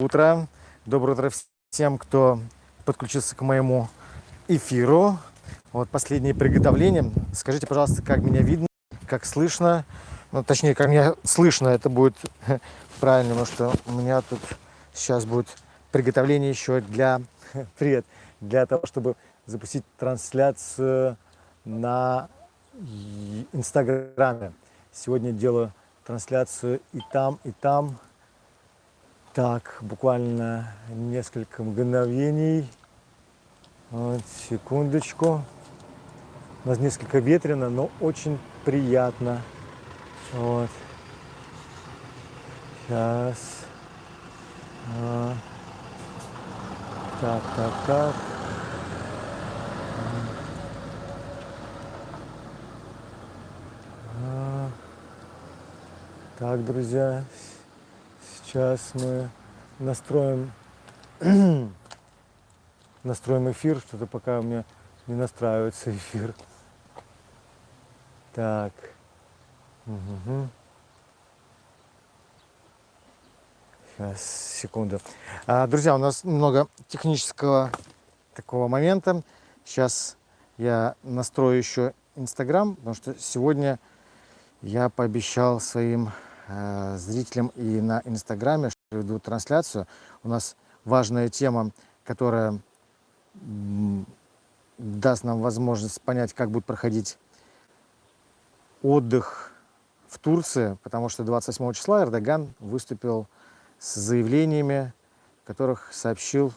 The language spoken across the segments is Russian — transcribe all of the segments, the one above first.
утро. Доброе утро всем, кто подключился к моему эфиру. Вот последние приготовления. Скажите, пожалуйста, как меня видно, как слышно. Ну, точнее, как меня слышно, это будет правильно, потому что у меня тут сейчас будет приготовление еще для... Привет! Для того, чтобы запустить трансляцию на Инстаграме. Сегодня делаю трансляцию и там, и там. Так, буквально несколько мгновений. Вот, секундочку. У нас несколько ветрено, но очень приятно. Вот. Сейчас. А. Так, так, так. А. Так, друзья, Сейчас мы настроим, настроим эфир, что-то пока у меня не настраивается эфир. Так. Угу. Сейчас, секунду. А, друзья, у нас много технического такого момента. Сейчас я настрою еще Инстаграм, потому что сегодня я пообещал своим зрителям и на Инстаграме, что веду трансляцию. У нас важная тема, которая даст нам возможность понять, как будет проходить отдых в Турции, потому что 28 числа Эрдоган выступил с заявлениями, которых сообщил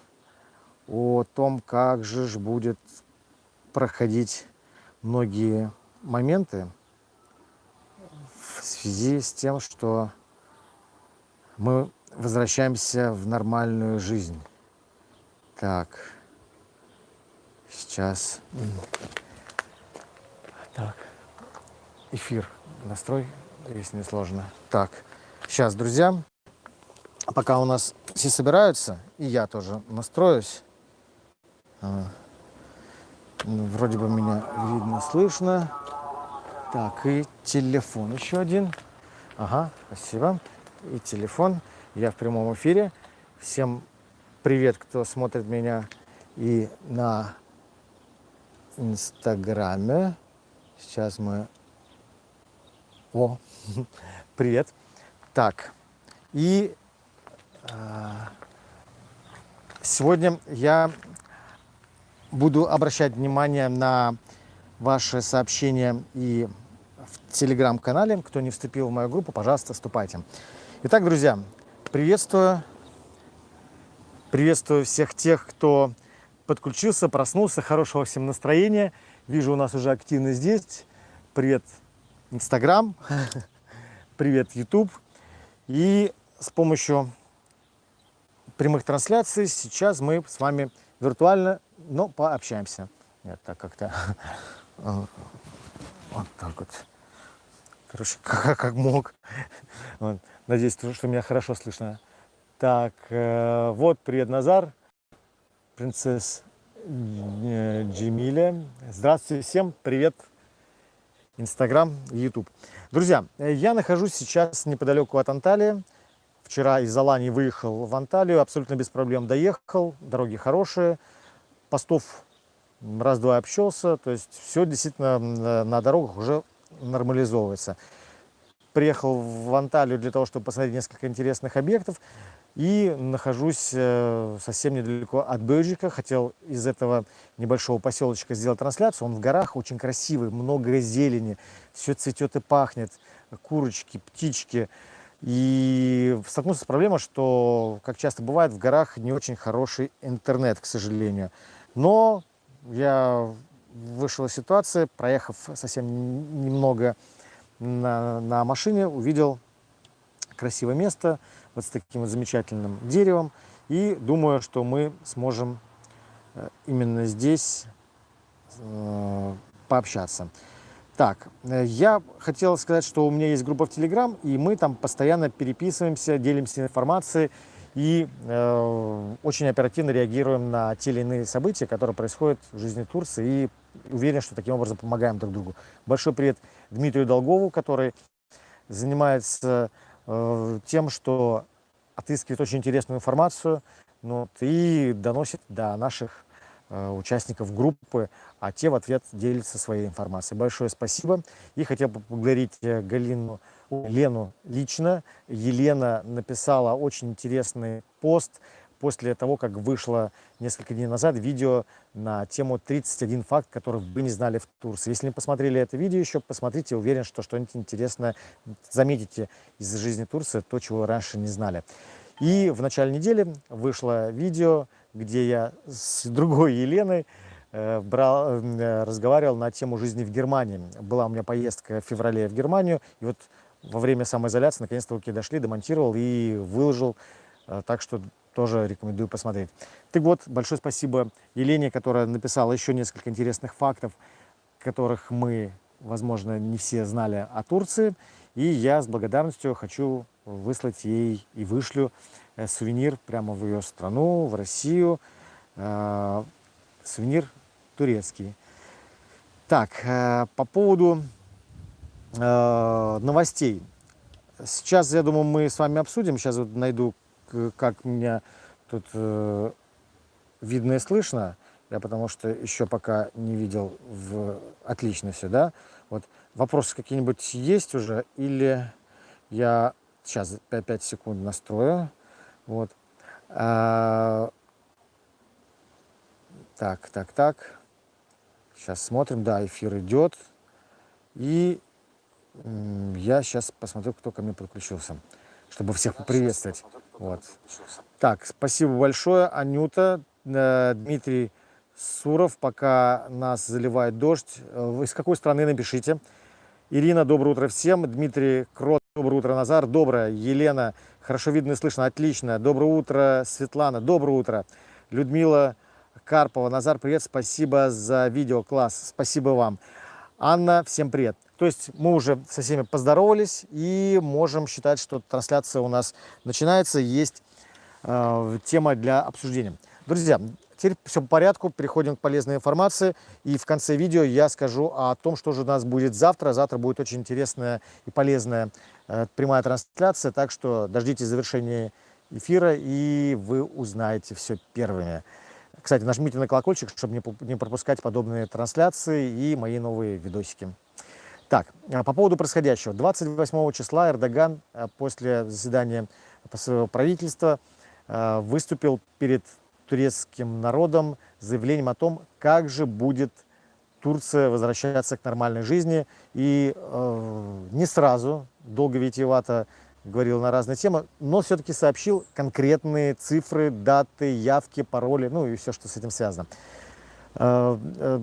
о том, как же будет проходить многие моменты, связи с тем, что мы возвращаемся в нормальную жизнь. Так, сейчас. Так, эфир настрой, если не сложно. Так, сейчас, друзья, пока у нас все собираются, и я тоже настроюсь. А, вроде бы меня видно, слышно. Так, и телефон еще один. Ага, спасибо. И телефон. Я в прямом эфире. Всем привет, кто смотрит меня и на Инстаграме. Сейчас мы... О, привет. Так, и э, сегодня я буду обращать внимание на ваши сообщения и в телеграм-канале. Кто не вступил в мою группу, пожалуйста, вступайте. Итак, друзья, приветствую. Приветствую всех тех, кто подключился, проснулся. Хорошего всем настроения. Вижу, у нас уже активно здесь. Привет, Инстаграм. Привет, Ютуб. И с помощью прямых трансляций сейчас мы с вами виртуально, но пообщаемся. Нет, так как-то вот так вот. Короче, как, как мог. Вот. Надеюсь, что меня хорошо слышно. Так, э, вот, привет, Назар. Принцесс э, Джемиля. Здравствуйте всем, привет. Инстаграм, Ютуб. Друзья, я нахожусь сейчас неподалеку от Анталии. Вчера из Алании выехал в Анталию, абсолютно без проблем доехал. Дороги хорошие, постов раз-два общался, то есть все действительно на дорогах уже нормализовывается. Приехал в Анталию для того, чтобы посмотреть несколько интересных объектов и нахожусь э, совсем недалеко от Бейджика. Хотел из этого небольшого поселочка сделать трансляцию. Он в горах, очень красивый, много зелени, все цветет и пахнет, курочки, птички. И столкнулся с проблемой, что, как часто бывает, в горах не очень хороший интернет, к сожалению. Но я вышел из ситуации, проехав совсем немного на, на машине, увидел красивое место вот с таким вот замечательным деревом. И думаю, что мы сможем э, именно здесь э, пообщаться. Так, э, я хотел сказать, что у меня есть группа в Телеграм, и мы там постоянно переписываемся, делимся информацией и э, очень оперативно реагируем на те или иные события, которые происходят в жизни Турции, и уверен, что таким образом помогаем друг другу. Большой привет Дмитрию Долгову, который занимается э, тем, что отыскивает очень интересную информацию ну, вот, и доносит до наших участников группы, а те в ответ делятся своей информацией. Большое спасибо. И хотел бы поблагодарить э, Галину, Лену лично. Елена написала очень интересный пост после того, как вышло несколько дней назад видео на тему 31 факт, который вы не знали в Турции. Если не посмотрели это видео еще, посмотрите, уверен, что что-нибудь интересное заметите из жизни Турции, то, чего раньше не знали. И в начале недели вышло видео, где я с другой Еленой э, брал, э, разговаривал на тему жизни в Германии. Была у меня поездка в феврале в Германию, и вот во время самоизоляции наконец-то руки дошли, демонтировал и выложил, э, так что тоже рекомендую посмотреть. Так вот, большое спасибо Елене, которая написала еще несколько интересных фактов, которых мы, возможно, не все знали о Турции. И я с благодарностью хочу выслать ей и вышлю сувенир прямо в ее страну, в Россию. Э, сувенир турецкий. Так, э, по поводу новостей. Сейчас, я думаю, мы с вами обсудим. Сейчас вот найду как меня тут э, видно и слышно, я потому что еще пока не видел в... отлично все, да. Вот вопросы какие-нибудь есть уже или я сейчас 5, 5 секунд настрою. Вот. А... Так, так, так. Сейчас смотрим, да, эфир идет. И я сейчас посмотрю, кто ко мне подключился, чтобы всех поприветствовать. Вот. Так, спасибо большое, Анюта, э, Дмитрий Суров, пока нас заливает дождь. Вы из какой страны, напишите. Ирина, доброе утро всем. Дмитрий Крот, доброе утро, Назар. Доброе. Елена, хорошо видно и слышно, отлично. Доброе утро, Светлана, доброе утро. Людмила Карпова, Назар, привет, спасибо за видео, класс, спасибо вам. Анна, всем привет. То есть мы уже со всеми поздоровались и можем считать, что трансляция у нас начинается, есть э, тема для обсуждения. Друзья, теперь все по порядку, переходим к полезной информации. И в конце видео я скажу о том, что же у нас будет завтра. Завтра будет очень интересная и полезная прямая трансляция, так что дождитесь завершения эфира, и вы узнаете все первыми. Кстати, нажмите на колокольчик, чтобы не пропускать подобные трансляции и мои новые видосики. Так, а по поводу происходящего. 28 числа Эрдоган э, после заседания своего правительства э, выступил перед турецким народом с заявлением о том, как же будет Турция возвращаться к нормальной жизни. И э, не сразу, долго витиевато говорил на разные темы, но все-таки сообщил конкретные цифры, даты, явки, пароли, ну и все, что с этим связано. Э, э,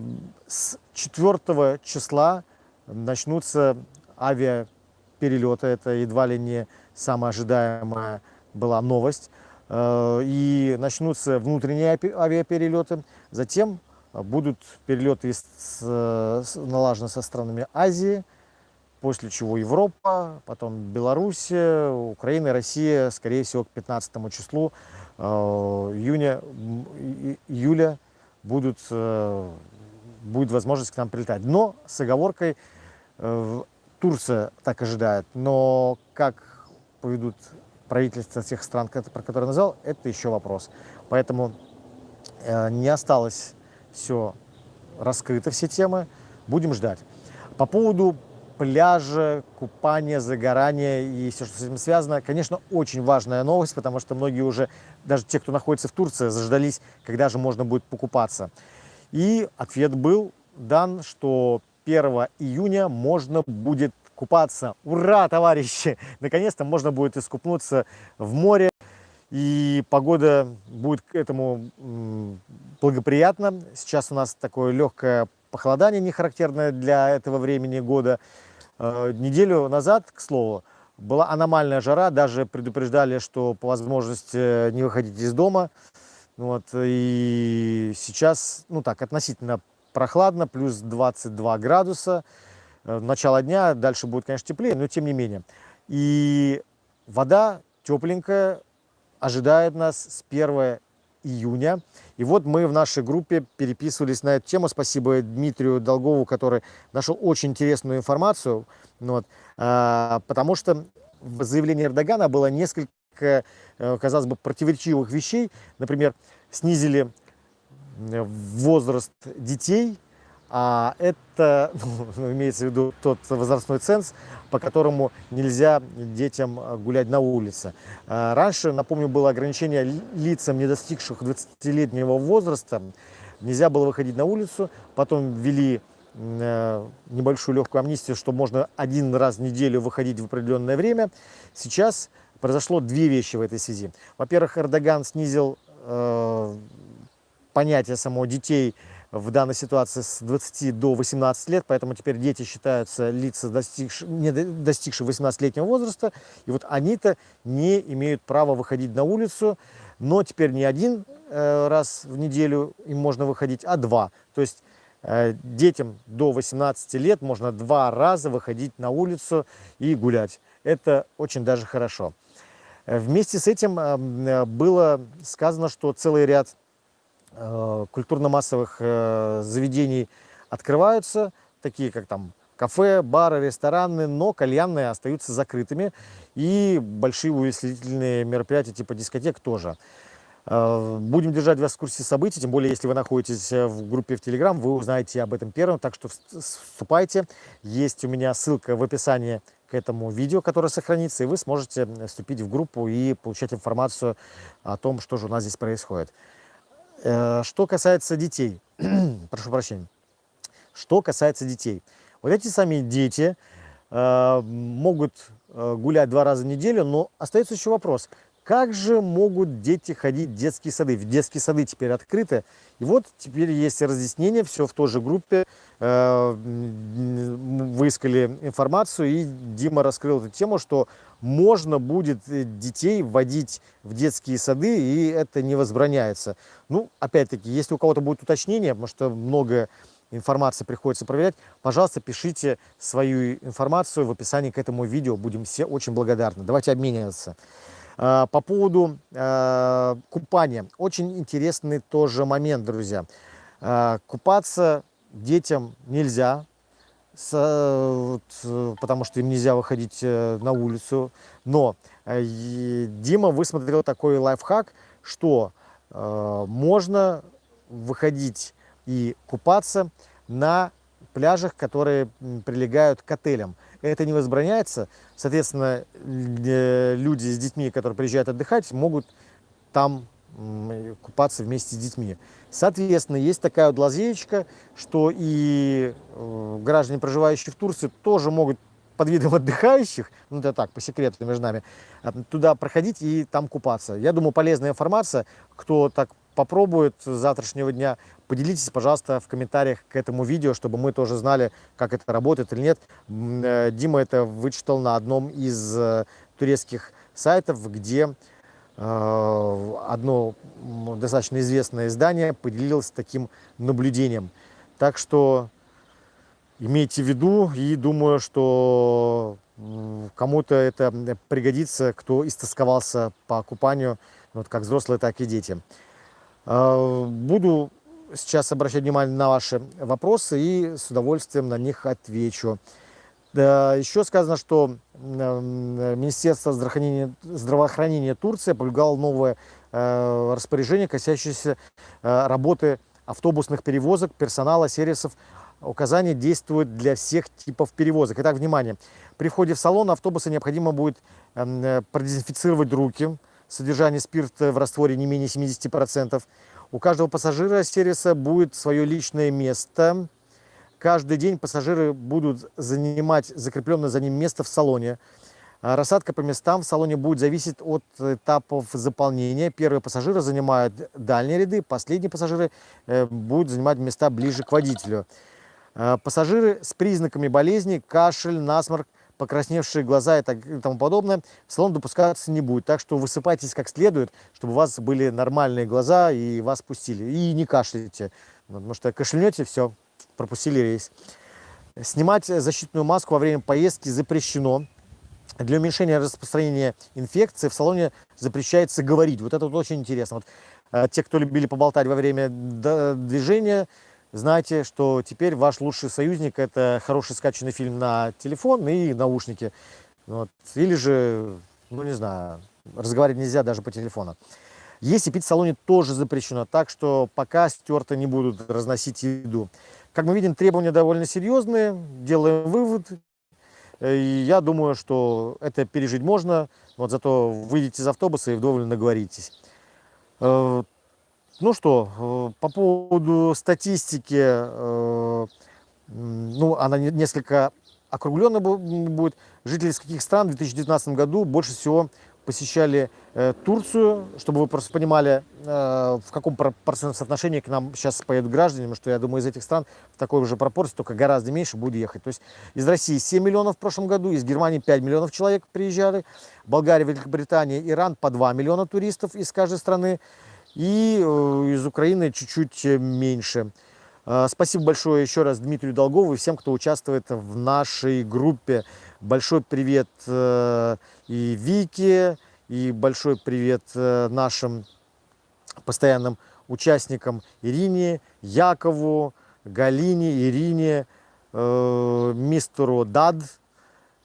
с 4 числа начнутся авиаперелеты. Это едва ли не самая ожидаемая была новость. Э, и начнутся внутренние авиаперелеты. Затем будут перелеты налажены со странами Азии, после чего Европа, потом Белоруссия, Украина, Россия, скорее всего, к 15 числу э, июня, июля будут, э, будет возможность к нам прилетать. Но с оговоркой Э, Турция так ожидает, но как поведут правительства тех стран, про которые я назвал, это еще вопрос. Поэтому не осталось все раскрыто, все темы. Будем ждать. По поводу пляжа, купания, загорания и все, что с этим связано, конечно, очень важная новость, потому что многие уже, даже те, кто находится в Турции, заждались, когда же можно будет покупаться. И ответ был дан, что 1 июня можно будет купаться. Ура, товарищи! Наконец-то можно будет искупнуться в море. И погода будет к этому благоприятна. Сейчас у нас такое легкое похолодание, не характерное для этого времени года. Э, неделю назад, к слову, была аномальная жара. Даже предупреждали, что по возможности не выходить из дома. Вот, и сейчас, ну так, относительно прохладно, плюс 22 градуса. Э, начало дня, дальше будет, конечно, теплее, но тем не менее. И вода тепленькая ожидает нас с 1 июня. И вот мы в нашей группе переписывались на эту тему. Спасибо Дмитрию Долгову, который нашел очень интересную информацию. Вот, а, потому что в заявлении Эрдогана было несколько несколько, э, казалось бы, противоречивых вещей. Например, снизили возраст детей, а это ну, имеется в виду тот возрастной ценз, по которому нельзя детям гулять на улице. А раньше, напомню, было ограничение лицам, не достигших 20-летнего возраста. Нельзя было выходить на улицу. Потом ввели э, небольшую легкую амнистию, что можно один раз в неделю выходить в определенное время. Сейчас произошло две вещи в этой связи. Во-первых, Эрдоган снизил э, понятие самого детей в данной ситуации с 20 до 18 лет, поэтому теперь дети считаются лица, достигшие, не достигшие 18-летнего возраста, и вот они-то не имеют права выходить на улицу, но теперь не один э, раз в неделю им можно выходить, а два. То есть э, детям до 18 лет можно два раза выходить на улицу и гулять. Это очень даже хорошо. Э, вместе с этим было сказано, что целый ряд культурно-массовых э, заведений открываются, такие как там кафе, бары, рестораны, но кальянные остаются закрытыми. И большие увеселительные мероприятия типа дискотек тоже. Э, будем держать вас в курсе событий, тем более, если вы находитесь в группе в Телеграм, вы узнаете об этом первым, так что вступайте. Есть у меня ссылка в описании к этому видео, которое сохранится, и вы сможете вступить в группу и получать информацию о том, что же у нас здесь происходит. Э, что касается детей, прошу прощения, что касается детей. Вот эти сами дети э, могут э, гулять два раза в неделю, но остается еще вопрос, как же могут дети ходить в детские сады? В детские сады теперь открыты. И вот теперь есть разъяснение, все в той же группе. Э, выискали информацию, и Дима раскрыл эту тему, что можно будет э, детей вводить в детские сады, и это не возбраняется. Ну, опять-таки, если у кого-то будет уточнение, потому что много информации приходится проверять, пожалуйста, пишите свою информацию в описании к этому видео. Будем все очень благодарны. Давайте обмениваться. А, по поводу а, купания. Очень интересный тоже момент, друзья. А, купаться детям нельзя, потому что им нельзя выходить э, на улицу. Но э, Дима высмотрел такой лайфхак, что э, можно выходить и купаться на пляжах, которые прилегают к отелям это не возбраняется. Соответственно, люди с детьми, которые приезжают отдыхать, могут там купаться вместе с детьми. Соответственно, есть такая вот лазеечка, что и э, граждане, проживающие в Турции, тоже могут под видом отдыхающих, ну это так, по секрету между нами, э, туда проходить и там купаться. Я думаю, полезная информация, кто так попробует с завтрашнего дня, поделитесь, пожалуйста, в комментариях к этому видео, чтобы мы тоже знали, как это работает или нет. Э, Дима это вычитал на одном из э, турецких сайтов, где э, одно достаточно известное издание поделилось таким наблюдением. Так что имейте в виду и думаю, что кому-то это пригодится, кто истосковался по купанию, вот как взрослые, так и дети. Буду сейчас обращать внимание на ваши вопросы и с удовольствием на них отвечу. Еще сказано, что Министерство здравоохранения, здравоохранения Турции опубликовало новое э, распоряжение, касающееся э, работы автобусных перевозок, персонала, сервисов. Указания действуют для всех типов перевозок. Итак, внимание. При входе в салон автобуса необходимо будет э, продезинфицировать руки, содержание спирта в растворе не менее 70%, у каждого пассажира сервиса будет свое личное место. Каждый день пассажиры будут занимать закрепленное за ним место в салоне. А рассадка по местам в салоне будет зависеть от этапов заполнения. Первые пассажиры занимают дальние ряды, последние пассажиры э, будут занимать места ближе к водителю. А пассажиры с признаками болезни, кашель, насморк, покрасневшие глаза и, так, и тому подобное, в салон допускаться не будет. Так что высыпайтесь как следует, чтобы у вас были нормальные глаза и вас пустили. И не кашляйте, потому что кашлянете, все, пропустили рейс. Снимать защитную маску во время поездки запрещено. Для уменьшения распространения инфекции в салоне запрещается говорить. Вот это вот очень интересно. Вот, э, те, кто любили поболтать во время движения, знайте, что теперь ваш лучший союзник – это хороший скачанный фильм на телефон и наушники. Вот. Или же, ну не знаю, разговаривать нельзя даже по телефону. Есть и пить в салоне тоже запрещено, так что пока стерто не будут разносить еду. Как мы видим, требования довольно серьезные, делаем вывод. Э, и я думаю, что это пережить можно, вот зато выйдете из автобуса и вдоволь наговоритесь. Э, ну что, по поводу статистики, ну, она несколько округленно будет. Жители из каких стран в 2019 году больше всего посещали э, Турцию, чтобы вы просто понимали, э, в каком процентном соотношении к нам сейчас поедут граждане, потому что я думаю, из этих стран в такой же пропорции, только гораздо меньше будет ехать. То есть из России 7 миллионов в прошлом году, из Германии 5 миллионов человек приезжали, Болгария, Великобритания, Иран по 2 миллиона туристов из каждой страны, и э, из Украины чуть-чуть меньше. Э, спасибо большое еще раз Дмитрию Долгову и всем, кто участвует в нашей группе. Большой привет э, и Вике, и большой привет э, нашим постоянным участникам Ирине, Якову, Галине, Ирине, мистеру Дад,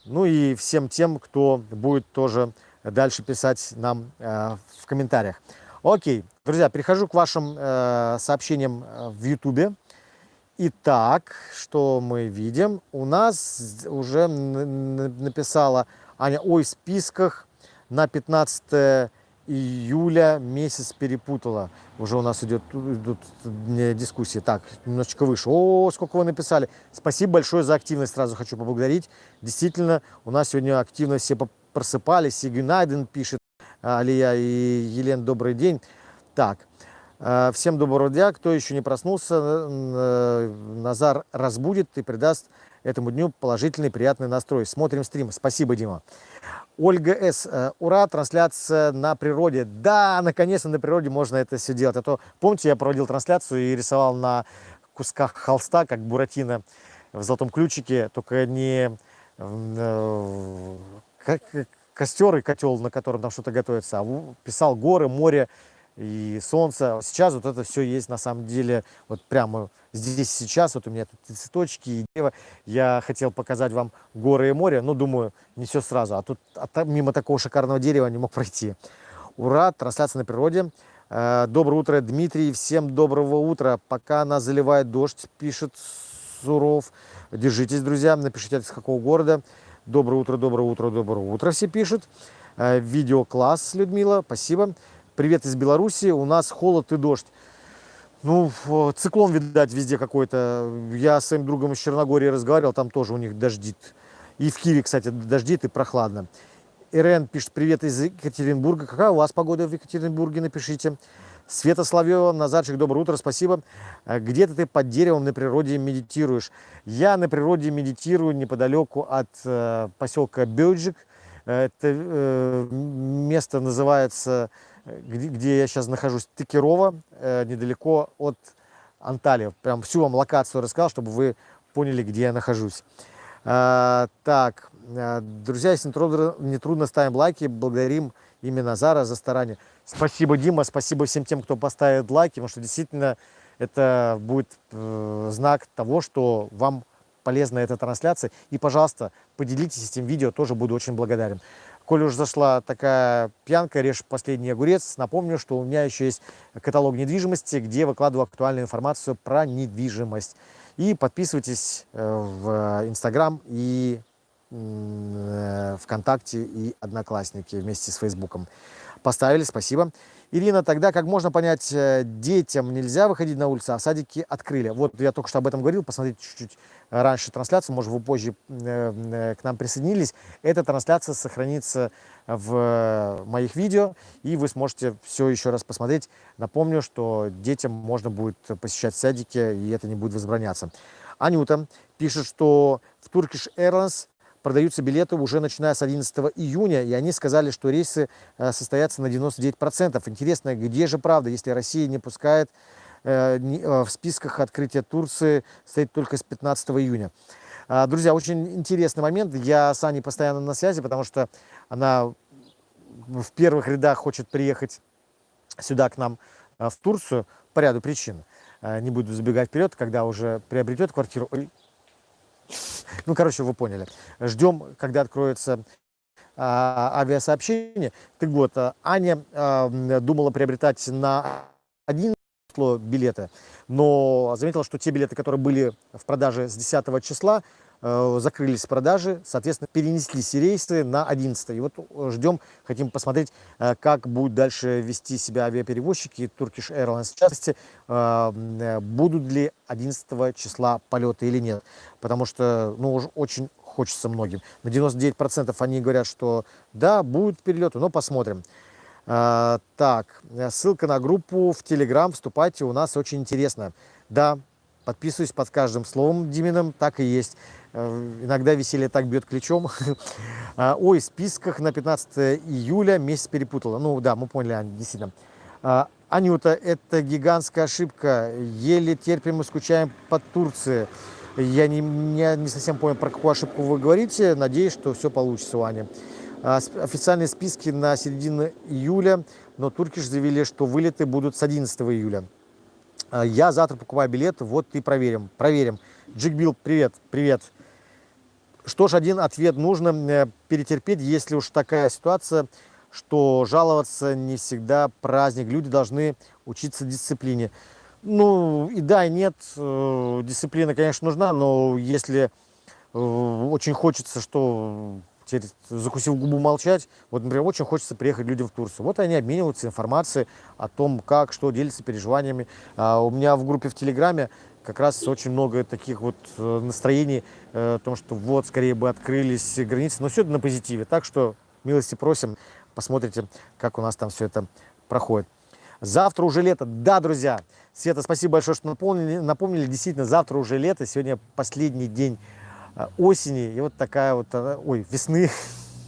ну и всем тем, кто будет тоже дальше писать нам в комментариях. Окей, друзья, перехожу к вашим сообщениям в YouTube. Итак, что мы видим? У нас уже написала Аня, ой, в списках на 15 июля месяц перепутала. Уже у нас идет, идут дискуссии. Так, немножечко выше. О, сколько вы написали. Спасибо большое за активность, сразу хочу поблагодарить. Действительно, у нас сегодня активно все просыпались. Сигюнайден пишет, Алия и Елена, добрый день. Так, Э, всем доброго дня. Кто еще не проснулся, э, Назар разбудит и придаст этому дню положительный, приятный настрой. Смотрим стрим. Спасибо, Дима. Ольга С. Э, ура, трансляция на природе. Да, наконец-то на природе можно это все делать. А то, помните, я проводил трансляцию и рисовал на кусках холста, как Буратино в золотом ключике, только не как костер и котел, на котором там что-то готовится, а писал горы, море, и солнце. Сейчас вот это все есть на самом деле, вот прямо здесь сейчас, вот у меня тут цветочки и дерево. Я хотел показать вам горы и море, но думаю, не все сразу. А тут а мимо такого шикарного дерева не мог пройти. Ура, трансляция на природе. Э, доброе утро, Дмитрий, всем доброго утра. Пока нас заливает дождь, пишет Суров. Держитесь, друзья, напишите, из какого города. Доброе утро, доброе утро, доброе утро все пишут. Э, видеокласс, Людмила, спасибо. Привет из Беларуси. У нас холод и дождь. Ну, циклон, видать, везде какой-то. Я с своим другом из Черногории разговаривал, там тоже у них дождит. И в Киеве, кстати, дождит и прохладно. Ирен пишет, привет из Екатеринбурга. Какая у вас погода в Екатеринбурге, напишите. Света Славьева, Назарчик, доброе утро, спасибо. «А где-то ты под деревом на природе медитируешь. Я на природе медитирую неподалеку от э, поселка Бёджик. Это э, место называется где, где я сейчас нахожусь, Тыкерова, э, недалеко от Анталии. Прям всю вам локацию рассказал, чтобы вы поняли, где я нахожусь. А, так, э, друзья, если не трудно, не трудно, ставим лайки, благодарим именно Назара за старание. Спасибо, Дима, спасибо всем тем, кто поставит лайки, потому что действительно это будет э, знак того, что вам полезна эта трансляция. И, пожалуйста, поделитесь этим видео, тоже буду очень благодарен. Коль уж зашла такая пьянка, режь последний огурец, напомню, что у меня еще есть каталог недвижимости, где выкладываю актуальную информацию про недвижимость. И подписывайтесь э, в Инстаграм и э, ВКонтакте и Одноклассники вместе с Фейсбуком. Поставили, спасибо. Ирина, тогда как можно понять, э, детям нельзя выходить на улицу, а садики открыли? Вот я только что об этом говорил, посмотрите чуть-чуть раньше трансляцию, может, вы позже э, э, к нам присоединились. Эта трансляция сохранится в моих видео, и вы сможете все еще раз посмотреть. Напомню, что детям можно будет посещать садики, и это не будет возбраняться. Анюта пишет, что в Turkish Airlines продаются билеты уже начиная с 11 июня, и они сказали, что рейсы э, состоятся на 99%. Интересно, где же правда, если Россия не пускает э, э, в списках открытия Турции, стоит только с 15 июня. А, друзья, очень интересный момент. Я с Аней постоянно на связи, потому что она в первых рядах хочет приехать сюда к нам в Турцию по ряду причин. Не буду забегать вперед, когда уже приобретет квартиру. Ну, короче, вы поняли. Ждем, когда откроется авиасообщения. Так вот, Аня думала приобретать на один билеты, но заметила, что те билеты, которые были в продаже с 10 числа, закрылись продажи, соответственно, перенеслись рейсы на 11. И вот э, ждем, хотим посмотреть, э, как будут дальше вести себя авиаперевозчики, Turkish Airlines в частности, будут ли 11 числа полеты или нет. Потому что, ну, уже очень хочется многим. На 99% они говорят, что да, будут перелеты, но посмотрим. Так, ссылка на группу в Telegram, вступайте, у нас очень интересно. Да, подписываюсь под каждым словом Димином, так и есть. Э, иногда веселье так бьет ключом. А, ой, в списках на 15 июля месяц перепутала. Ну да, мы поняли, Аня, действительно. А, Анюта, это гигантская ошибка. Еле терпим и скучаем по Турции. Я не, не, не совсем понял, про какую ошибку вы говорите. Надеюсь, что все получится у Ани. А, официальные списки на середину июля, но турки заявили, что вылеты будут с 11 июля. Я завтра покупаю билет, вот и проверим. Проверим. Джигбил, привет, привет. Что ж, один ответ нужно э, перетерпеть, если уж такая ситуация, что жаловаться не всегда праздник. Люди должны учиться дисциплине. Ну, и да, и нет, э, дисциплина, конечно, нужна, но если э, очень хочется, что закусив губу молчать, вот, например, очень хочется приехать людям в Турцию. Вот они обмениваются информацией о том, как, что, делятся переживаниями. А у меня в группе в Телеграме как раз очень много таких вот э, настроений э, о том, что вот, скорее бы открылись границы, но все это на позитиве. Так что милости просим, посмотрите, как у нас там все это проходит. Завтра уже лето. Да, друзья, Света, спасибо большое, что напомнили. Напомнили, действительно, завтра уже лето. Сегодня последний день э, осени. И вот такая вот, ой, весны.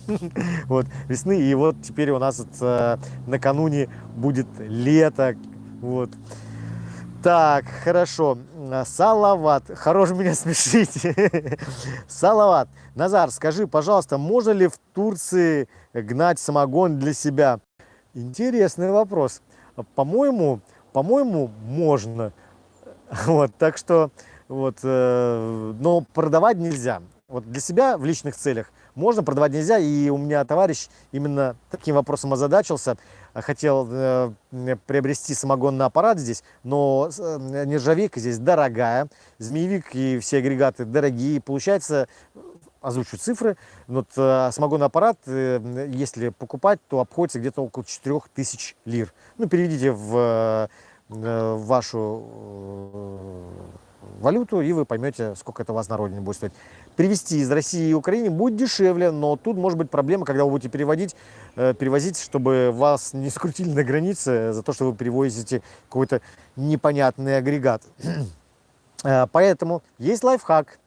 Вот, весны. И вот теперь у нас вот, накануне будет лето. Вот. Так, хорошо. Салават. Хорош меня смешить. Салават. Назар, скажи, пожалуйста, можно ли в Турции гнать самогон для себя? Интересный вопрос. По-моему, по-моему, можно. Вот, так что, вот, э, но продавать нельзя. Вот для себя в личных целях можно, продавать нельзя. И у меня товарищ именно таким вопросом озадачился хотел э, приобрести самогонный аппарат здесь, но э, нержавейка здесь дорогая, змеевик и все агрегаты дорогие. Получается, озвучу цифры, вот э, самогонный аппарат, если покупать, то обходится где-то около 4000 лир. Ну, переведите в вашу валюту, и вы поймете, сколько это у вас на родине будет стоить. Привезти из России и Украины будет дешевле, но тут может быть проблема, когда вы будете переводить, э, перевозить, чтобы вас не скрутили на границе за то, что вы перевозите какой-то непонятный агрегат. Э, поэтому есть лайфхак.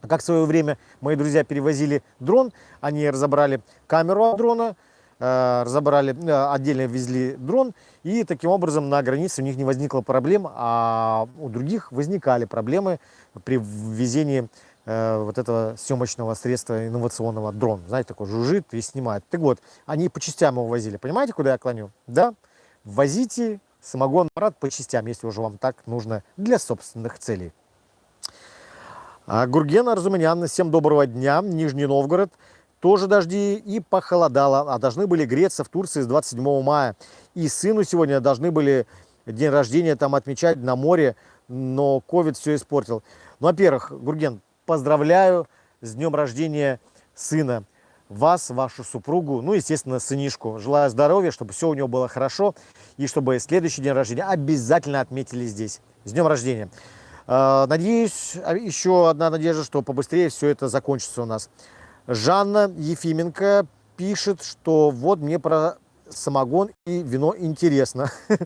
Как в свое время мои друзья перевозили дрон, они разобрали камеру дрона, разобрали, э, отдельно везли дрон, и таким образом на границе у них не возникло проблем, а у других возникали проблемы при ввезении э, вот этого съемочного средства инновационного дрон. Знаете, такой жужжит и снимает. Так вот, они по частям его возили. Понимаете, куда я клоню? Да? Возите самогонный аппарат по частям, если уже вам так нужно для собственных целей. А Гурген Арзуманян, всем доброго дня, Нижний Новгород тоже дожди и похолодало, а должны были греться в Турции с 27 мая. И сыну сегодня должны были день рождения там отмечать на море, но ковид все испортил. Ну, во-первых, Гурген, поздравляю с днем рождения сына. Вас, вашу супругу, ну, естественно, сынишку. Желаю здоровья, чтобы все у него было хорошо, и чтобы следующий день рождения обязательно отметили здесь. С днем рождения! А, надеюсь, а, еще одна надежда, что побыстрее все это закончится у нас. Жанна Ефименко пишет, что вот мне про самогон и вино интересно.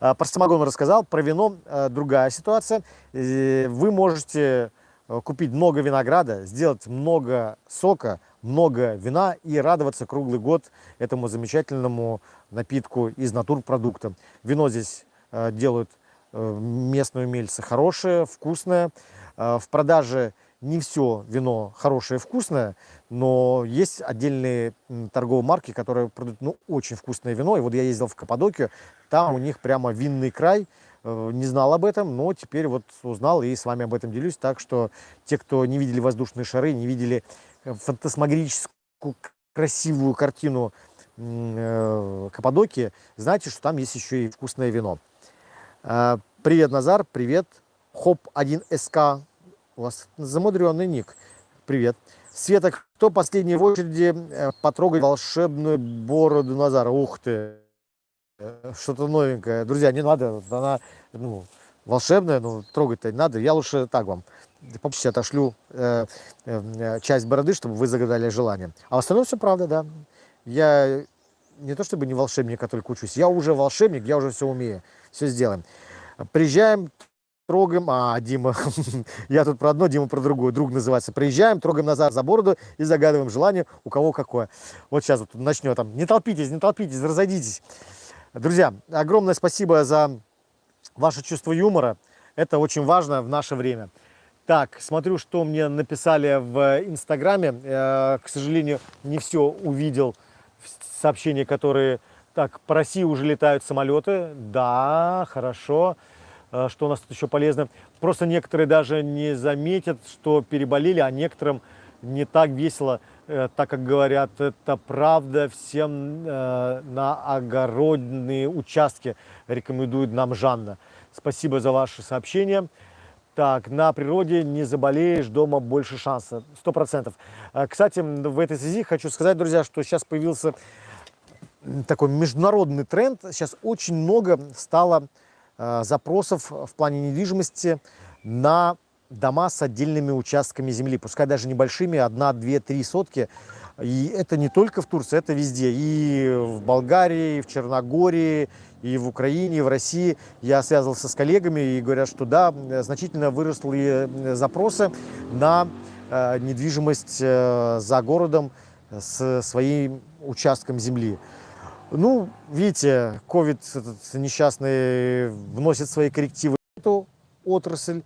А, про самогон рассказал, про вино а, другая ситуация. Э, вы можете э, купить много винограда, сделать много сока, много вина и радоваться круглый год этому замечательному напитку из натурпродукта. Вино здесь э, делают местные умельцы хорошее, вкусное. В продаже не все вино хорошее вкусное, но есть отдельные торговые марки, которые продают ну, очень вкусное вино. И вот я ездил в Каппадокию, там у них прямо винный край. Э, не знал об этом, но теперь вот узнал и с вами об этом делюсь. Так что те, кто не видели воздушные шары, не видели э, фантасмагорическую красивую картину э, Каппадокии, знаете, что там есть еще и вкусное вино. Привет, Назар, привет. Хоп1СК, у вас замудренный ник. Привет. Света, кто последний в очереди э, потрогать волшебную бороду Назара? Ух ты, э, что-то новенькое. Друзья, не надо, она ну, волшебная, но трогать-то не надо. Я лучше так вам попозже отошлю э, э, часть бороды, чтобы вы загадали желание. А в остальном все правда, да. Я не то чтобы не волшебник, а только учусь. Я уже волшебник, я уже все умею, все сделаем. Приезжаем, трогаем, а, Дима, я тут про одно, Дима про другое, друг называется. Приезжаем, трогаем назад за бороду и загадываем желание, у кого какое. Вот сейчас вот начнет там, не толпитесь, не толпитесь, разойдитесь. Друзья, огромное спасибо за ваше чувство юмора. Это очень важно в наше время. Так, смотрю, что мне написали в Инстаграме. Э, к сожалению, не все увидел сообщения, которые... Так, по России уже летают самолеты. Да, хорошо. Э, что у нас тут еще полезно? Просто некоторые даже не заметят, что переболели, а некоторым не так весело, э, так как говорят, это правда, всем на огородные участки рекомендует нам Жанна. Спасибо за ваше сообщение. Так, на природе не заболеешь, дома больше шанса. Сто процентов. А, кстати, в этой связи хочу сказать, друзья, что сейчас появился такой международный тренд. Сейчас очень много стало э, запросов в плане недвижимости на дома с отдельными участками земли, пускай даже небольшими, одна, две, три сотки. И это не только в Турции, это везде. И в Болгарии, и в Черногории, и в Украине, и в России. Я связывался с коллегами и говорят, что да, значительно выросли запросы на э, недвижимость э, за городом с своим участком земли. Ну, видите, ковид несчастный вносит свои коррективы в эту отрасль,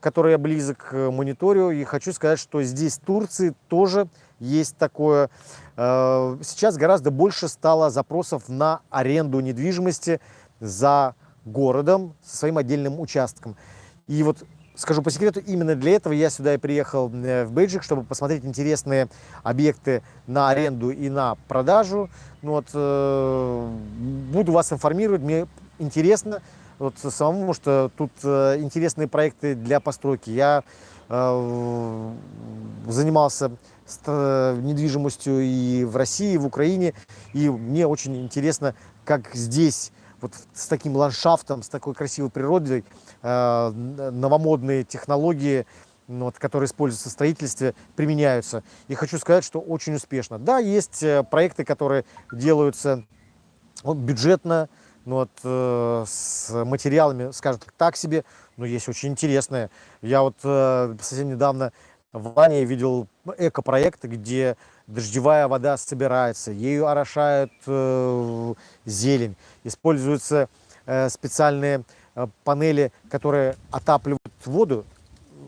которая близок к мониторю. И хочу сказать, что здесь, в Турции, тоже есть такое. Э, сейчас гораздо больше стало запросов на аренду недвижимости за городом со своим отдельным участком. И вот скажу по секрету, именно для этого я сюда и приехал э, в Бейджик, чтобы посмотреть интересные объекты на аренду и на продажу. Ну вот, э, буду вас информировать, мне интересно вот самому, что тут интересные проекты для постройки. Я занимался э, недвижимостью и в России, и в Украине. И мне очень интересно, как здесь, вот с таким ландшафтом, с такой красивой природой, э, новомодные технологии, ну, вот, которые используются в строительстве, применяются. И хочу сказать, что очень успешно. Да, есть э, проекты, которые делаются вот, бюджетно, ну, вот, э, с материалами, скажем так, так себе, но есть очень интересные. Я вот э, совсем недавно в Ване видел экопроект, где дождевая вода собирается, ею орошают э, зелень, используются э, специальные э, панели, которые отапливают воду.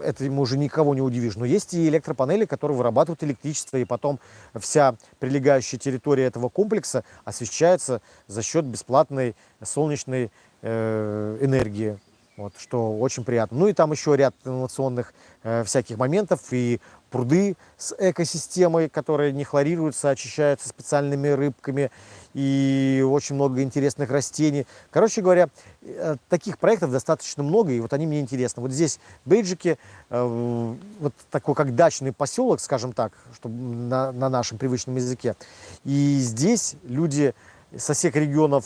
Это ему уже никого не удивишь. Но есть и электропанели, которые вырабатывают электричество, и потом вся прилегающая территория этого комплекса освещается за счет бесплатной солнечной э, энергии вот, что очень приятно. Ну и там еще ряд инновационных э, всяких моментов и пруды с экосистемой, которые не хлорируются, очищаются специальными рыбками и очень много интересных растений. Короче говоря, э, таких проектов достаточно много, и вот они мне интересны. Вот здесь в Бейджике, э, вот такой как дачный поселок, скажем так, чтобы на, на нашем привычном языке. И здесь люди со всех регионов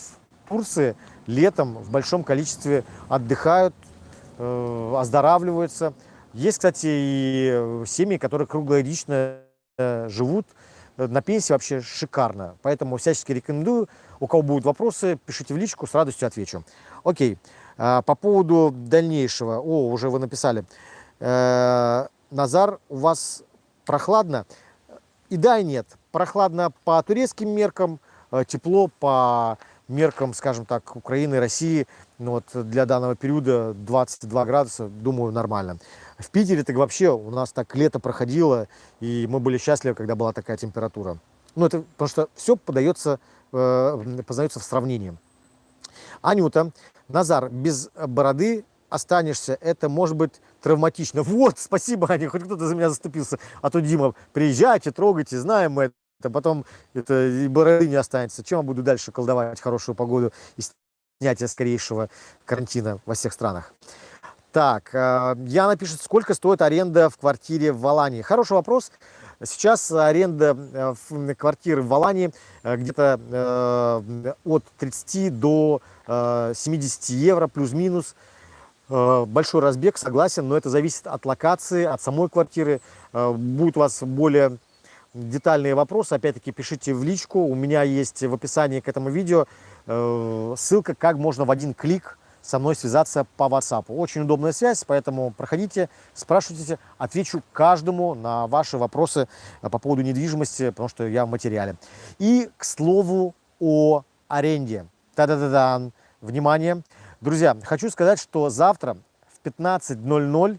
Турции летом в большом количестве отдыхают, э, оздоравливаются. Есть, кстати, и семьи, которые круглогодично э, живут. На пенсии вообще шикарно. Поэтому всячески рекомендую. У кого будут вопросы, пишите в личку, с радостью отвечу. Окей. А, по поводу дальнейшего. О, уже вы написали. Э, Назар, у вас прохладно? И да, и нет. Прохладно по турецким меркам, тепло по меркам, скажем так, Украины, России, ну, вот для данного периода 22 градуса, думаю, нормально. В Питере так вообще у нас так лето проходило, и мы были счастливы, когда была такая температура. Ну, это потому что все подается, э, познается в сравнении. Анюта, Назар, без бороды останешься, это может быть травматично. Вот, спасибо, Аня, хоть кто-то за меня заступился. А то Дима, приезжайте, трогайте, знаем мы а потом это и бороды не останется. Чем я буду дальше колдовать хорошую погоду и снятие скорейшего карантина во всех странах? Так, э, Яна пишет, сколько стоит аренда в квартире в Алании? Хороший вопрос. Сейчас аренда э, квартиры в Алании э, где-то от 30 до 70 евро плюс-минус. Большой разбег, согласен, но это зависит от локации, от самой квартиры. Будет у вас более детальные вопросы, опять-таки пишите в личку. У меня есть в описании к этому видео ссылка, как можно в один клик со мной связаться по WhatsApp. Очень удобная связь, поэтому проходите, спрашивайте, отвечу каждому на ваши вопросы э, по поводу недвижимости, потому что я в материале. И, к слову, о аренде. Та-да-да-да, внимание. Друзья, хочу сказать, что завтра в 15.00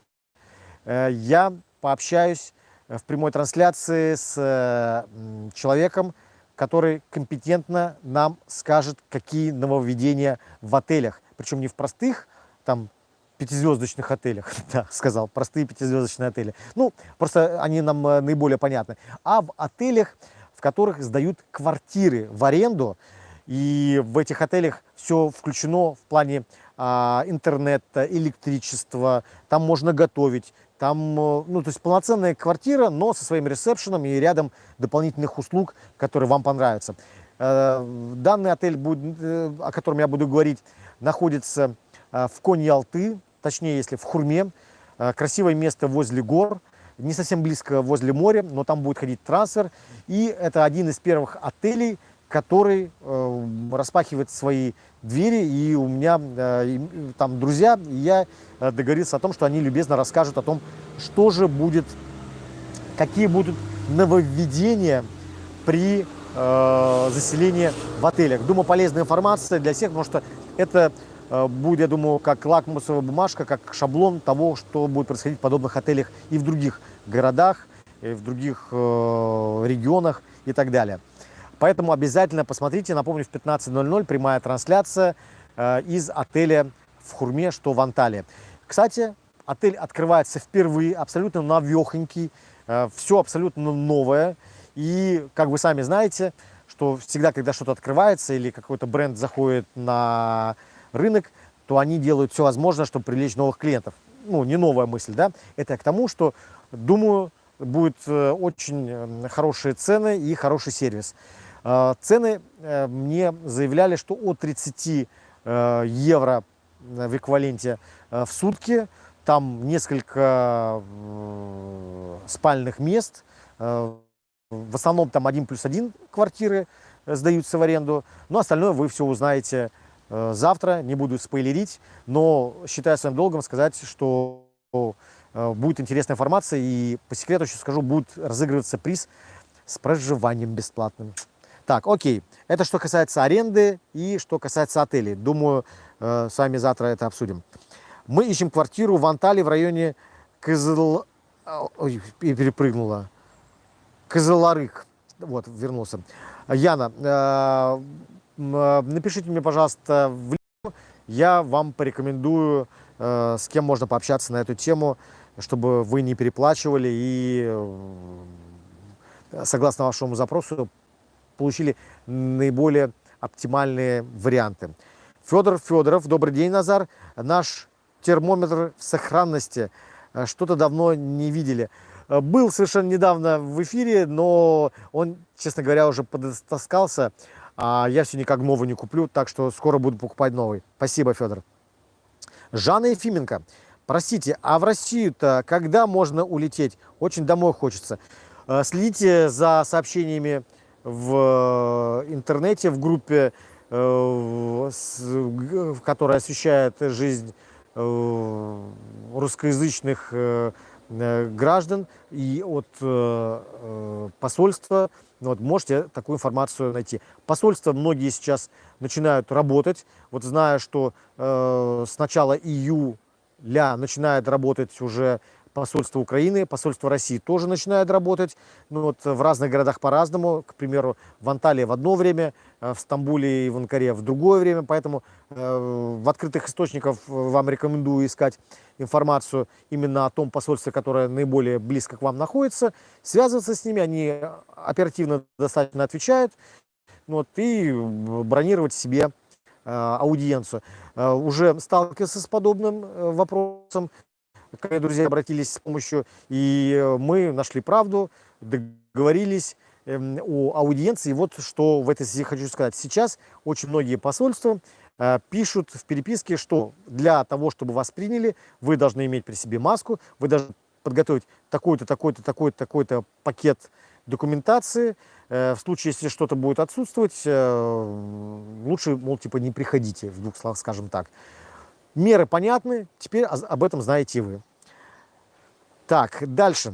э, я пообщаюсь э, в прямой трансляции с человеком, который компетентно нам скажет, какие нововведения в отелях причем не в простых, там, пятизвездочных отелях, да, сказал, простые пятизвездочные отели. Ну, просто они нам э, наиболее понятны. А в отелях, в которых сдают квартиры в аренду, и в этих отелях все включено в плане а, интернета, электричества, там можно готовить, там, э, ну, то есть полноценная квартира, но со своим ресепшеном и рядом дополнительных услуг, которые вам понравятся. Э, данный отель, будет, о котором я буду говорить, находится э, в Коньялты, точнее, если в Хурме. Э, красивое место возле гор, не совсем близко возле моря, но там будет ходить трансфер. И это один из первых отелей, который э, распахивает свои двери. И у меня там друзья, и я договорился о том, что они любезно расскажут о том, что же будет, какие будут нововведения при заселении в отелях. Думаю, полезная информация для всех, потому что это э, будет, я думаю, как лакмусовая бумажка, как шаблон того, что будет происходить в подобных отелях и в других городах, и в других э, регионах и так далее. Поэтому обязательно посмотрите, напомню, в 15.00 прямая трансляция э, из отеля в Хурме, что в Анталии. Кстати, отель открывается впервые, абсолютно новехонький, все абсолютно новое. И, как вы сами знаете, что всегда, когда что-то открывается или какой-то бренд заходит на рынок, то они делают все возможное, чтобы привлечь новых клиентов. Ну, не новая мысль, да? Это к тому, что, думаю, будет э, очень э, хорошие цены и хороший сервис. Э, цены мне заявляли, что от 30 евро в эквиваленте в сутки, там несколько спальных мест, в основном там один плюс один квартиры э, сдаются в аренду, но остальное вы все узнаете э, завтра, не буду спойлерить, но считаю своим долгом сказать, что э, будет интересная информация, и по секрету еще скажу, будет разыгрываться приз с проживанием бесплатным. Так, окей, это что касается аренды и что касается отелей. Думаю, с вами завтра это обсудим. Мы ищем квартиру в Анталии в районе Кызыл... Ой, перепрыгнула. Козеларык. Вот, вернулся. Яна, э, э, напишите мне, пожалуйста, в. Я вам порекомендую, э, с кем можно пообщаться на эту тему, чтобы вы не переплачивали и, согласно вашему запросу, получили наиболее оптимальные варианты. Федор Федоров, добрый день, Назар. Наш термометр в сохранности. Что-то давно не видели. Э, был совершенно недавно в эфире, но он, честно говоря, уже подостаскался. А я все никак новый не куплю, так что скоро буду покупать новый. Спасибо, Федор. Жанна Ефименко. Простите, а в Россию-то когда можно улететь? Очень домой хочется. Э, следите за сообщениями в интернете, в группе, э, которая освещает жизнь русскоязычных Э, граждан и от э, э, посольства. Ну вот, можете такую информацию найти. Посольства многие сейчас начинают работать. Вот зная, что э, с начала июля начинает работать уже посольство Украины, посольство России тоже начинает работать. Ну, вот в разных городах по-разному. К примеру, в Анталии в одно время, в Стамбуле и в Анкаре в другое время. Поэтому э, в открытых источниках вам рекомендую искать информацию именно о том посольстве, которое наиболее близко к вам находится. Связываться с ними, они оперативно достаточно отвечают. Ну вот, и бронировать себе э, аудиенцию. Э, уже сталкивался с подобным э, вопросом. Ко мне друзья обратились с помощью, и мы нашли правду, договорились эм, о аудиенции. И вот что в этой связи хочу сказать. Сейчас очень многие посольства пишут в переписке, что для того, чтобы вас приняли, вы должны иметь при себе маску, вы должны подготовить такой-то, такой-то, такой-то, такой-то пакет документации. Э, в случае, если что-то будет отсутствовать, э, лучше, мол, типа не приходите, в двух словах скажем так. Меры понятны, теперь об этом знаете вы. Так, дальше.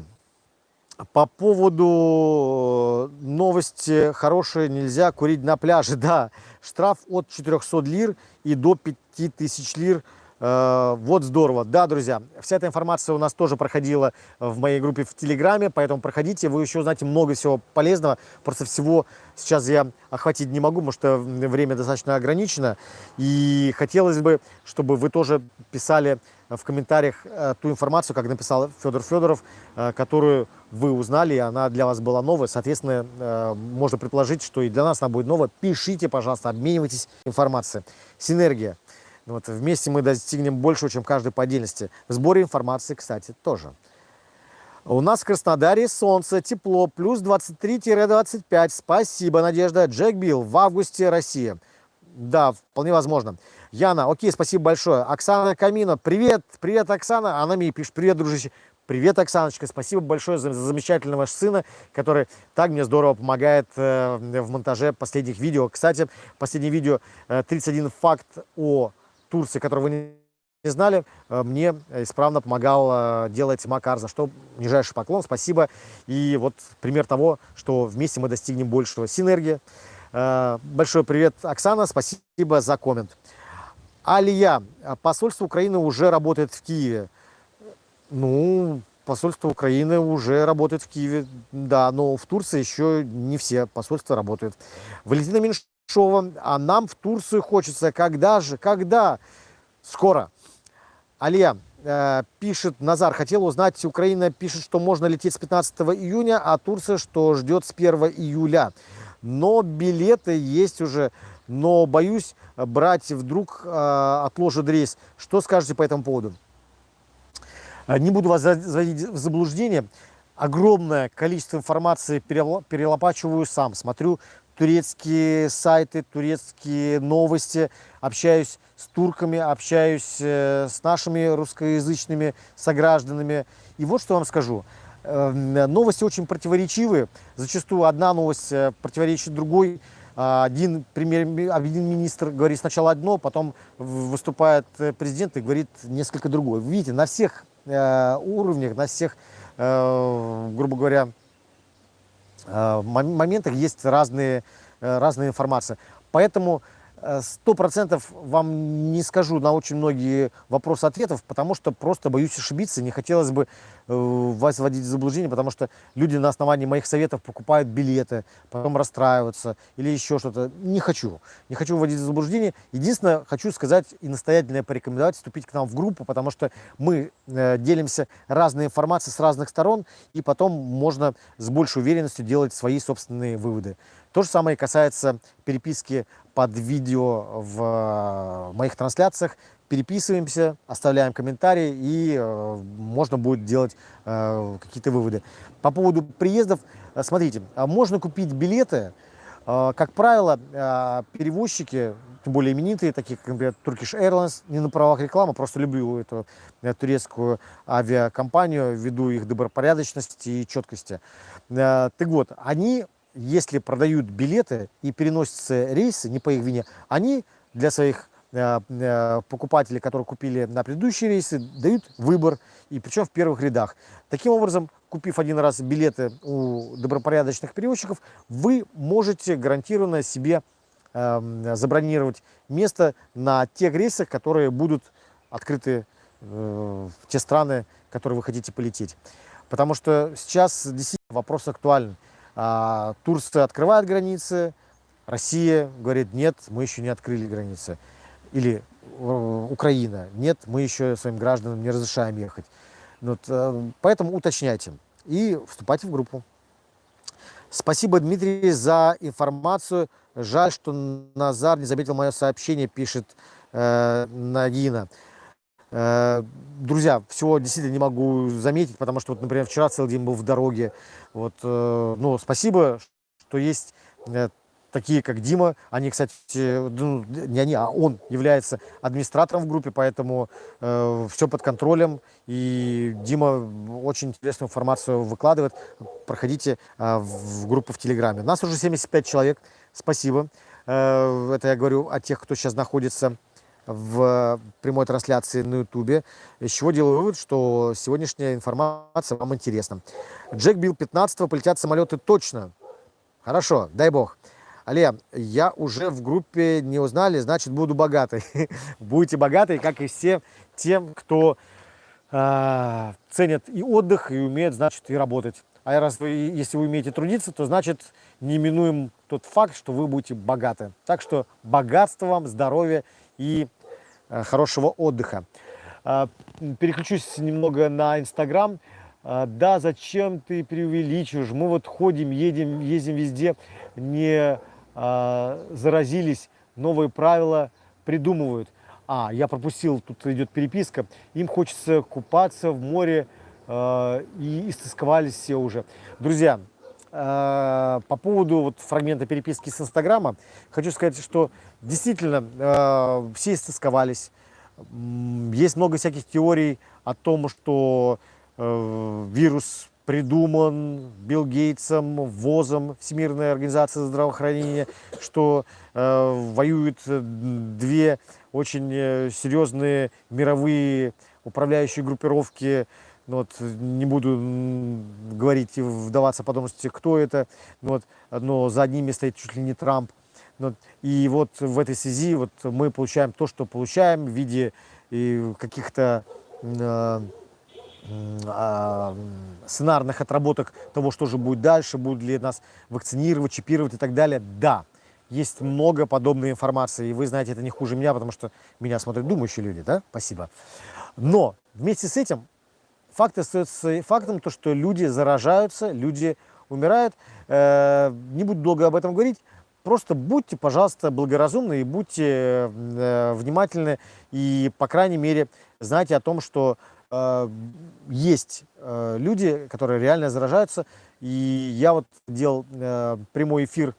По поводу новости хорошие, нельзя курить на пляже. Да, штраф от 400 лир и до 5000 лир – Э, вот здорово. Да, друзья, вся эта информация у нас тоже проходила в моей группе в Телеграме, поэтому проходите, вы еще узнаете много всего полезного. Просто всего сейчас я охватить не могу, потому что время достаточно ограничено. И хотелось бы, чтобы вы тоже писали в комментариях э, ту информацию, как написал Федор Федоров, э, которую вы узнали, и она для вас была новая. Соответственно, можно предположить, что и для нас она будет новая. Пишите, пожалуйста, обменивайтесь информацией. Синергия. Вот, вместе мы достигнем большего, чем каждый по отдельности. В сборе информации, кстати, тоже. У нас в Краснодаре солнце, тепло, плюс 23-25. Спасибо, Надежда. Джек Билл в августе Россия. Да, вполне возможно. Яна, окей, спасибо большое. Оксана Камино, привет, привет, Оксана. Она мне пишет, привет, дружище. Привет, Оксаночка, спасибо большое за, за замечательного сына, который так мне здорово помогает э, в монтаже последних видео. Кстати, последнее видео э, 31 факт о Турции, которого вы не знали, э, мне исправно помогал э, делать Макар, за что нижайший поклон, спасибо. И вот пример того, что вместе мы достигнем большего. Синергия. Э, большой привет, Оксана, спасибо за коммент. Алия, посольство Украины уже работает в Киеве. Ну, посольство Украины уже работает в Киеве, да, но в Турции еще не все посольства работают. Валентина Меньшова Шова, а нам в Турцию хочется. Когда же? Когда? Скоро. Алия э, пишет, Назар, хотел узнать, Украина пишет, что можно лететь с 15 июня, а Турция, что ждет с 1 июля. Но билеты есть уже, но боюсь брать, вдруг э, отложат рейс. Что скажете по этому поводу? Э, не буду вас заводить в заблуждение. Огромное количество информации перелопачиваю сам. Смотрю турецкие сайты, турецкие новости, общаюсь с турками, общаюсь э, с нашими русскоязычными согражданами. И вот что вам скажу. Эм, новости очень противоречивые. Зачастую одна новость э, противоречит другой. А, один, премьер, один министр говорит сначала одно, потом выступает э, президент и говорит несколько другое. Видите, на всех уровнях, на всех, грубо говоря, моментах есть разные, э, разные информации. Поэтому Э, сто процентов вам не скажу на очень многие вопросы ответов, потому что просто боюсь ошибиться, не хотелось бы э, вас вводить в заблуждение, потому что люди на основании моих советов покупают билеты, потом расстраиваются или еще что-то. Не хочу, не хочу вводить в заблуждение. Единственное, хочу сказать и настоятельно порекомендовать вступить к нам в группу, потому что мы э, делимся разной информацией с разных сторон, и потом можно с большей уверенностью делать свои собственные выводы. То же самое касается переписки под видео в э, моих трансляциях. Переписываемся, оставляем комментарии и э, можно будет делать э, какие-то выводы. По поводу приездов, смотрите, а можно купить билеты, как правило, перевозчики, тем более именитые, такие как, например, Turkish Airlines, не на правах рекламы, просто люблю эту турецкую авиакомпанию ввиду их добропорядочности и четкости. Э, так вот, они если продают билеты и переносятся рейсы, не по их вине, они для своих э, э, покупателей, которые купили на предыдущие рейсы, дают выбор, и причем в первых рядах. Таким образом, купив один раз билеты у добропорядочных перевозчиков, вы можете гарантированно себе э, забронировать место на тех рейсах, которые будут открыты в те страны, в которые вы хотите полететь. Потому что сейчас действительно вопрос актуален. А, Турция открывает границы, Россия говорит, нет, мы еще не открыли границы. Или э, Украина, нет, мы еще своим гражданам не разрешаем ехать. Вот, э, поэтому уточняйте и вступайте в группу. Спасибо, Дмитрий, за информацию. Жаль, что Назар не заметил мое сообщение, пишет э, Нагина. Э, друзья, всего действительно не могу заметить, потому что, вот, например, вчера целый день был в дороге. Вот, э, но спасибо, что есть э, такие как Дима, они, кстати, ну, не они, а он является администратором в группе, поэтому все под контролем, и Дима очень интересную информацию выкладывает. Проходите в группу в Телеграме. У нас уже 75 человек, спасибо. Это я говорю о тех, кто сейчас находится в прямой трансляции на ютубе, из чего делаю вывод, что сегодняшняя информация вам интересна. Джек Билл 15 полетят самолеты точно. Хорошо, дай бог. Але, я уже в группе не узнали, значит, буду богатой. Будете богатой, как и все тем, кто э, ценят и отдых, и умеет, значит, и работать. А раз вы, если вы умеете трудиться, то значит, не минуем тот факт, что вы будете богаты. Так что богатства вам, здоровья и хорошего отдыха. Э, переключусь немного на Инстаграм. Э, да, зачем ты преувеличиваешь? Мы вот ходим, едем, ездим везде, не э, заразились, новые правила придумывают. А, я пропустил, тут идет переписка. Им хочется купаться в море э, и истосковались все уже. Друзья, э, по поводу вот фрагмента переписки с Инстаграма, хочу сказать, что действительно э, все истосковались. Есть много всяких теорий о том, что э, вирус придуман Билл Гейтсом, ВОЗом, Всемирная организация здравоохранения, что э, воюют две очень э, серьезные мировые управляющие группировки. Ну, вот, не буду говорить и вдаваться подробности, кто это, но, вот, но за одними стоит чуть ли не Трамп. Ну, и вот в этой связи вот мы получаем то, что получаем в виде каких-то э, а, сценарных отработок того, что же будет дальше, будут ли нас вакцинировать, чипировать и так далее. Да, есть много подобной информации, и вы знаете это не хуже меня, потому что меня смотрят думающие люди, да? Спасибо. Но вместе с этим факт остается фактом, то, что люди заражаются, люди умирают. Э, не буду долго об этом говорить. Просто будьте, пожалуйста, благоразумны и будьте э, внимательны. И, по крайней мере, знайте о том, что э, есть люди, которые реально заражаются. И я вот делал прямой эфир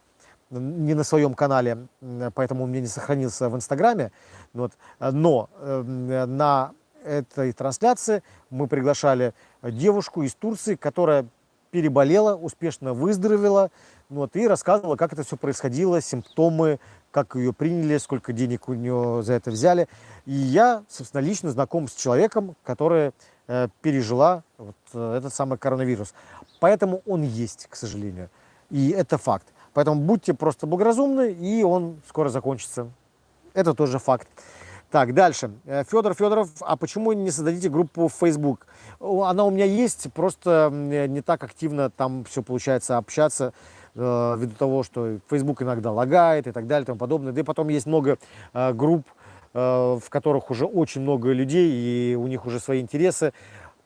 не на своем канале, поэтому он мне не сохранился в Инстаграме. Вот. Но на этой трансляции мы приглашали девушку из Турции, которая переболела, успешно выздоровела, вот, и рассказывала, как это все происходило, симптомы, как ее приняли, сколько денег у нее за это взяли. И я, собственно, лично знаком с человеком, который э, пережила вот, э, этот самый коронавирус. Поэтому он есть, к сожалению. И это факт. Поэтому будьте просто благоразумны, и он скоро закончится. Это тоже факт. Так, дальше. Э, Федор Федоров, а почему не создадите группу в Facebook? Она у меня есть, просто не так активно там все получается общаться, э, ввиду того, что Facebook иногда лагает и так далее и тому подобное. Да и потом есть много э, групп, э, в которых уже очень много людей, и у них уже свои интересы.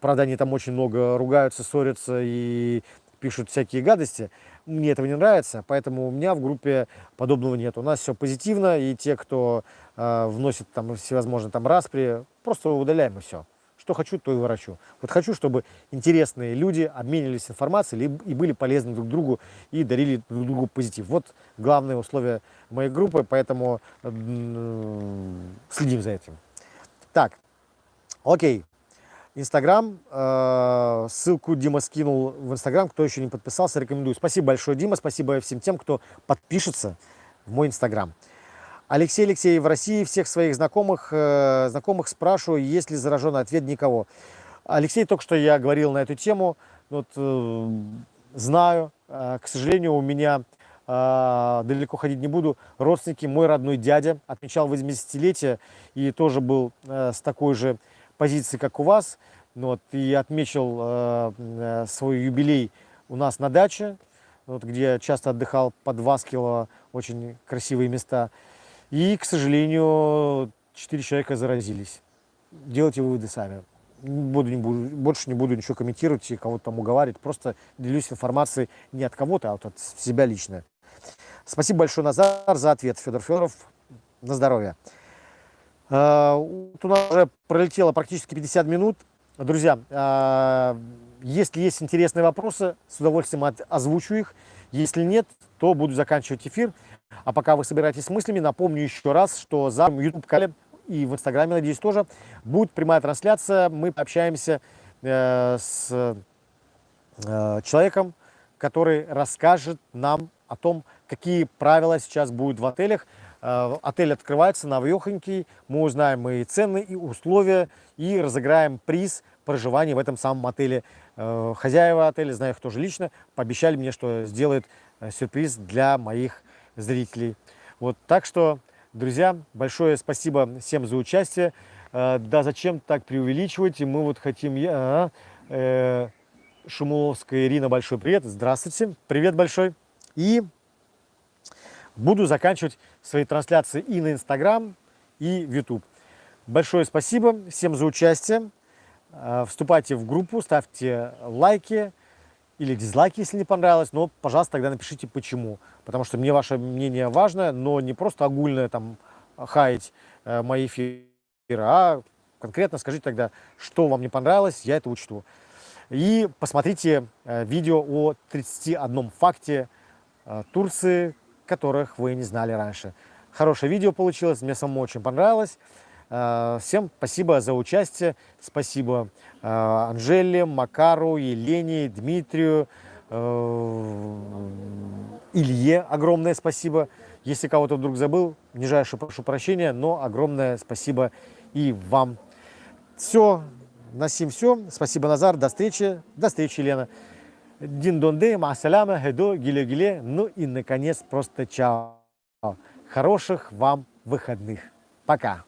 Правда, они там очень много ругаются, ссорятся и пишут всякие гадости. Мне этого не нравится, поэтому у меня в группе подобного нет. У нас все позитивно, и те, кто э, вносит там всевозможные там распри, просто удаляем и все. Что хочу, то и ворочу. Вот хочу, чтобы интересные люди обменивались информацией и были полезны друг другу и дарили друг другу позитив. Вот главное условие моей группы, поэтому следим за этим. Так, окей. Инстаграм. Э, ссылку Дима скинул в Инстаграм. Кто еще не подписался, рекомендую. Спасибо большое, Дима. Спасибо всем тем, кто подпишется в мой Инстаграм. Алексей Алексей, в России всех своих знакомых, э, знакомых спрашиваю, есть ли зараженный ответ никого. Алексей, только что я говорил на эту тему. Вот, э, знаю, э, к сожалению, у меня э, далеко ходить не буду. Родственники, мой родной дядя отмечал 80-летие и тоже был э, с такой же позиции, как у вас. Ну вот, и отмечал э, э, свой юбилей у нас на даче, вот, где часто отдыхал под Васкилово, очень красивые места. И, к сожалению, четыре человека заразились. Делайте выводы сами. Буду, не буду, больше не буду ничего комментировать и кого-то там уговаривать. Просто делюсь информацией не от кого-то, а вот от себя лично. Спасибо большое, Назар, за ответ. Федор Федоров, на здоровье. А, у нас уже пролетело практически 50 минут. Друзья, а, если есть интересные вопросы, с удовольствием озвучу их. Если нет, то буду заканчивать эфир. А пока вы собираетесь с мыслями, напомню еще раз, что за YouTube-канале и в Инстаграме, надеюсь, тоже будет прямая трансляция. Мы пообщаемся э, с э, человеком, который расскажет нам о том, какие правила сейчас будут в отелях. Э, отель открывается новехонький, мы узнаем и цены, и условия, и разыграем приз проживания в этом самом отеле. Э, хозяева отеля, знаю их тоже лично, пообещали мне, что сделают э, сюрприз для моих зрителей. Вот, так что, друзья, большое спасибо всем за участие. Э, да зачем так преувеличивать? Мы вот хотим... Я, э, Шумуловская Ирина, большой привет. Здравствуйте. Привет большой. И буду заканчивать свои трансляции и на Инстаграм, и в YouTube. Большое спасибо всем за участие. Э, вступайте в группу, ставьте лайки или дизлайки, если не понравилось. Но, пожалуйста, тогда напишите почему. Потому что мне ваше мнение важно, но не просто огульное там хаять э, мои эфиры, а конкретно скажите тогда, что вам не понравилось, я это учту. И посмотрите э, видео о 31 факте Турции, которых вы не знали раньше. Хорошее видео получилось, мне самому очень понравилось. Э, всем спасибо за участие. Спасибо э, Анжеле, Макару, Елене, Дмитрию, э, Илье. Огромное спасибо. Если кого-то вдруг забыл, нижайше прошу прощения, но огромное спасибо и вам. Все, на сим все. Спасибо, Назар. До встречи. До встречи, Елена. Дин донде, масаляма, хедо, гиле-гиле. Ну и, наконец, просто чао. Хороших вам выходных. Пока.